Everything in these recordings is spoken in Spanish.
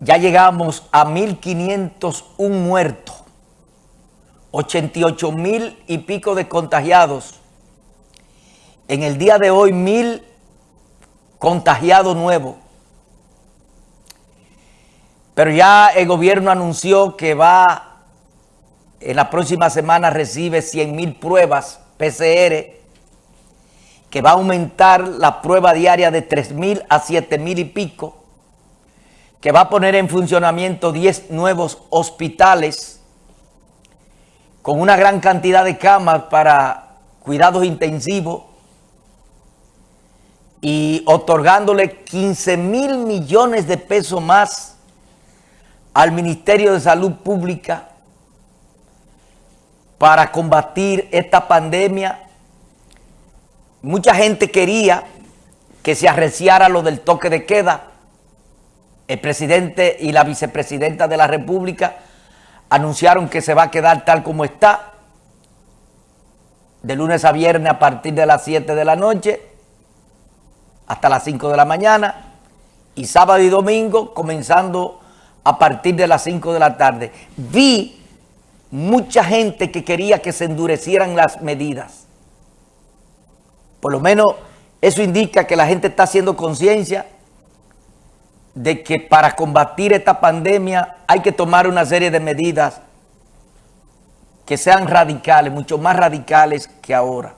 ya llegamos a 1.501 muertos, 88 mil y pico de contagiados. En el día de hoy, mil contagiados nuevos. Pero ya el gobierno anunció que va, en la próxima semana recibe 100 mil pruebas PCR, que va a aumentar la prueba diaria de 3 mil a 7 mil y pico, que va a poner en funcionamiento 10 nuevos hospitales con una gran cantidad de camas para cuidados intensivos y otorgándole 15 mil millones de pesos más al Ministerio de Salud Pública para combatir esta pandemia. Mucha gente quería que se arreciara lo del toque de queda. El presidente y la vicepresidenta de la República anunciaron que se va a quedar tal como está, de lunes a viernes a partir de las 7 de la noche hasta las 5 de la mañana y sábado y domingo comenzando a partir de las 5 de la tarde. Vi mucha gente que quería que se endurecieran las medidas. Por lo menos eso indica que la gente está haciendo conciencia de que para combatir esta pandemia hay que tomar una serie de medidas que sean radicales, mucho más radicales que ahora.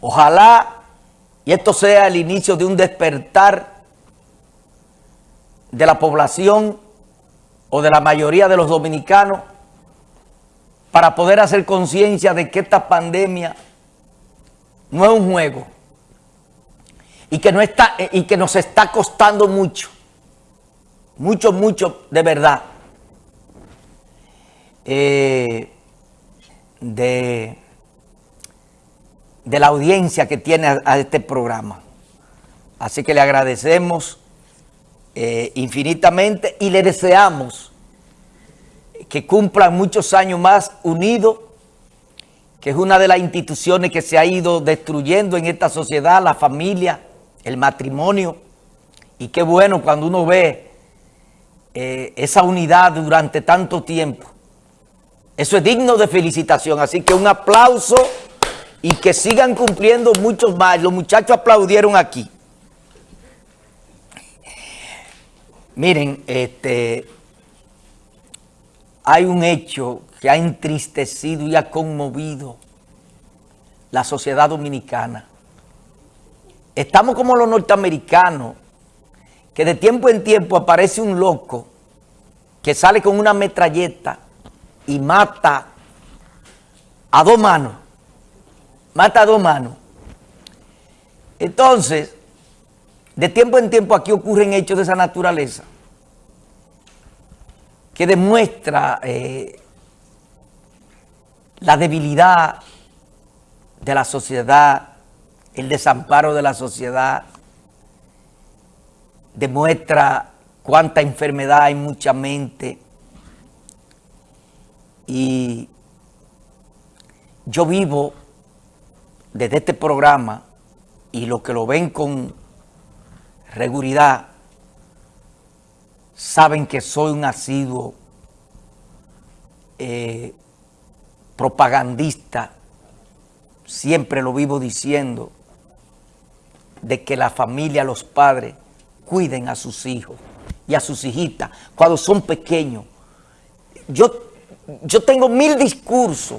Ojalá y esto sea el inicio de un despertar de la población o de la mayoría de los dominicanos para poder hacer conciencia de que esta pandemia no es un juego y que, no está, y que nos está costando mucho, mucho, mucho de verdad, eh, de, de la audiencia que tiene a este programa. Así que le agradecemos eh, infinitamente y le deseamos que cumplan muchos años más unidos, que es una de las instituciones que se ha ido destruyendo en esta sociedad, la familia, el matrimonio. Y qué bueno cuando uno ve eh, esa unidad durante tanto tiempo. Eso es digno de felicitación, así que un aplauso y que sigan cumpliendo muchos más. Los muchachos aplaudieron aquí. Miren, este, hay un hecho que ha entristecido y ha conmovido la sociedad dominicana. Estamos como los norteamericanos, que de tiempo en tiempo aparece un loco que sale con una metralleta y mata a dos manos. Mata a dos manos. Entonces, de tiempo en tiempo aquí ocurren hechos de esa naturaleza que demuestra eh, la debilidad de la sociedad, el desamparo de la sociedad, demuestra cuánta enfermedad hay mucha mente. Y yo vivo desde este programa y los que lo ven con seguridad, saben que soy un asiduo eh, propagandista, siempre lo vivo diciendo, de que la familia, los padres, cuiden a sus hijos y a sus hijitas cuando son pequeños. Yo, yo tengo mil discursos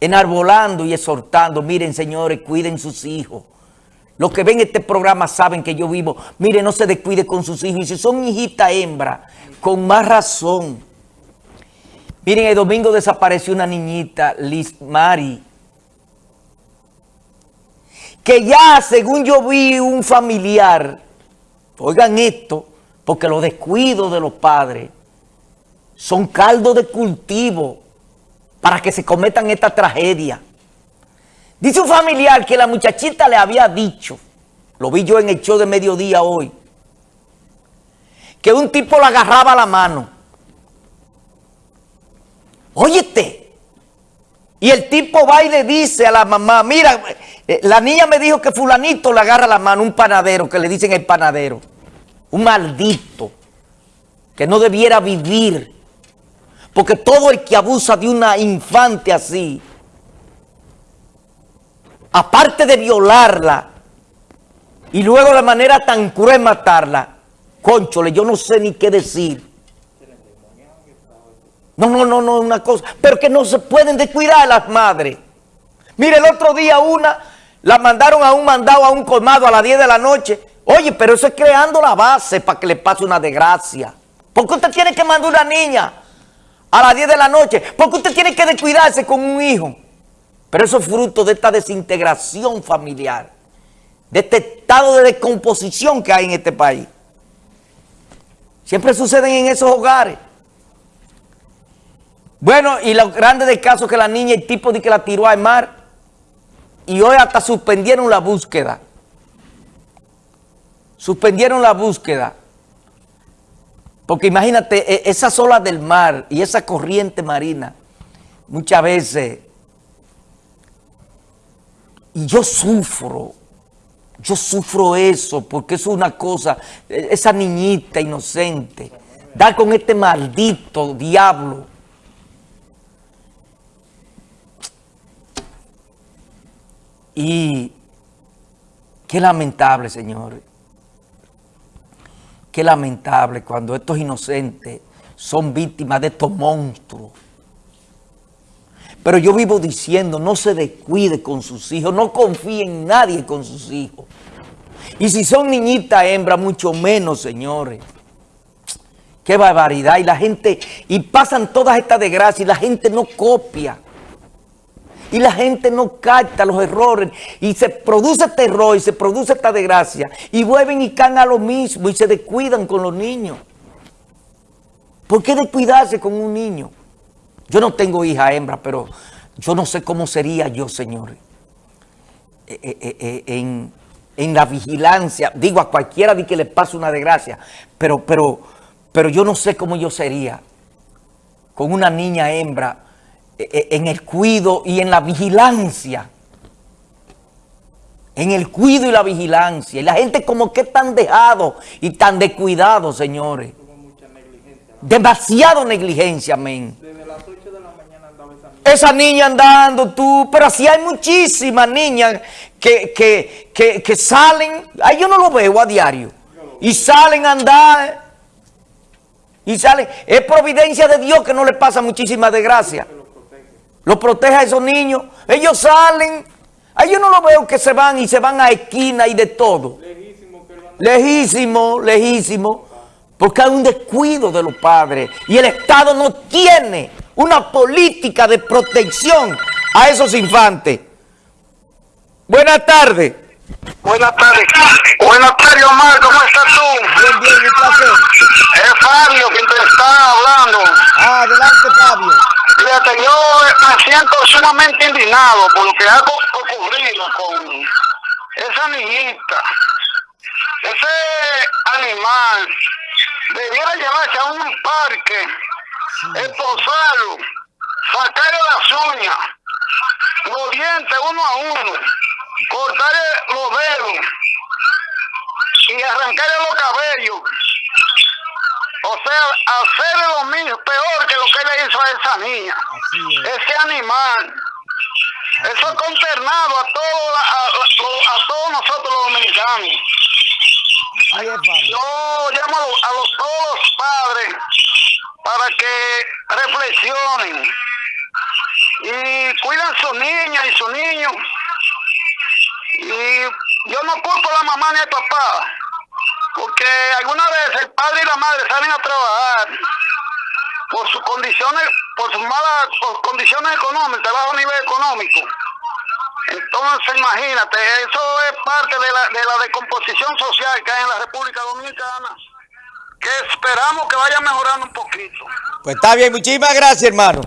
enarbolando y exhortando, miren señores, cuiden sus hijos, los que ven este programa saben que yo vivo. Mire, no se descuide con sus hijos. Y si son hijita hembra, con más razón. Miren, el domingo desapareció una niñita, Liz Mari. Que ya, según yo vi un familiar, oigan esto, porque los descuidos de los padres son caldo de cultivo para que se cometan esta tragedia. Dice un familiar que la muchachita le había dicho, lo vi yo en el show de mediodía hoy, que un tipo le agarraba la mano. Óyete. Y el tipo va y le dice a la mamá, mira, eh, la niña me dijo que fulanito le agarra la mano, un panadero, que le dicen el panadero. Un maldito. que no debiera vivir, porque todo el que abusa de una infante así, aparte de violarla, y luego de manera tan cruel matarla, conchole, yo no sé ni qué decir. No, no, no, no, una cosa, pero que no se pueden descuidar las madres. Mire, el otro día una la mandaron a un mandado, a un colmado a las 10 de la noche. Oye, pero eso es creando la base para que le pase una desgracia. ¿Por qué usted tiene que mandar una niña a las 10 de la noche? ¿Por qué usted tiene que descuidarse con un hijo? Pero eso es fruto de esta desintegración familiar, de este estado de descomposición que hay en este país. Siempre suceden en esos hogares. Bueno, y lo grande del caso es que la niña, el tipo de que la tiró al mar, y hoy hasta suspendieron la búsqueda. Suspendieron la búsqueda. Porque imagínate, e, esas olas del mar y esa corriente marina, muchas veces, y yo sufro, yo sufro eso, porque es una cosa, e, esa niñita inocente, dar con este maldito diablo, Y qué lamentable, señores. Qué lamentable cuando estos inocentes son víctimas de estos monstruos. Pero yo vivo diciendo, no se descuide con sus hijos, no confíe en nadie con sus hijos. Y si son niñitas hembras, mucho menos, señores. Qué barbaridad. Y la gente, y pasan todas estas desgracias y la gente no copia y la gente no capta los errores y se produce terror y se produce esta desgracia y vuelven y caen a lo mismo y se descuidan con los niños. ¿Por qué descuidarse con un niño? Yo no tengo hija hembra, pero yo no sé cómo sería yo, señores, eh, eh, eh, en, en, la vigilancia. Digo, a cualquiera de que le pase una desgracia, pero, pero, pero yo no sé cómo yo sería con una niña hembra en el cuido y en la vigilancia. En el cuido y la vigilancia. Y la gente como que tan dejado y tan descuidado, señores. Demasiado negligencia, amén. Desde las 8 de la mañana andaba esa niña. Andando tú, pero así hay muchísimas niñas que, que, que, salen, ahí yo no lo veo a diario, y salen a andar, y salen, es providencia de Dios que no le pasa muchísima desgracia lo protege a esos niños. Ellos salen, a ellos no lo veo que se van y se van a esquina y de todo. Lejísimo, lejísimo, porque hay un descuido de los padres y el Estado no tiene una política de protección a esos infantes. Buenas tardes. Buenas tardes. Buenas tardes, Omar. ¿Cómo estás tú? Bien, bien, un placer. Es Fabio quien te está hablando. Ah, adelante, Fabio. Fíjate, yo me siento sumamente indignado por lo que ha ocurrido con esa niñita. Ese animal debiera llevarse a un parque, esposarlo, sacarle las uñas, los dientes uno a uno, cortarle los dedos y arrancarle los cabellos o sea, hacer lo mismo, peor que lo que le hizo a esa niña. Ese animal. Eso ha consternado a, todo, a, todos nosotros los dominicanos. Yo llamo a los, todos los padres para que reflexionen y cuiden a su niña y su niño. Y yo no culpo a la mamá ni al papá porque alguna vez el padre y la madre salen a trabajar por sus condiciones, por sus malas condiciones económicas, bajo nivel económico. Entonces, imagínate, eso es parte de la, de la decomposición social que hay en la República Dominicana, que esperamos que vaya mejorando un poquito. Pues está bien, muchísimas gracias, hermano.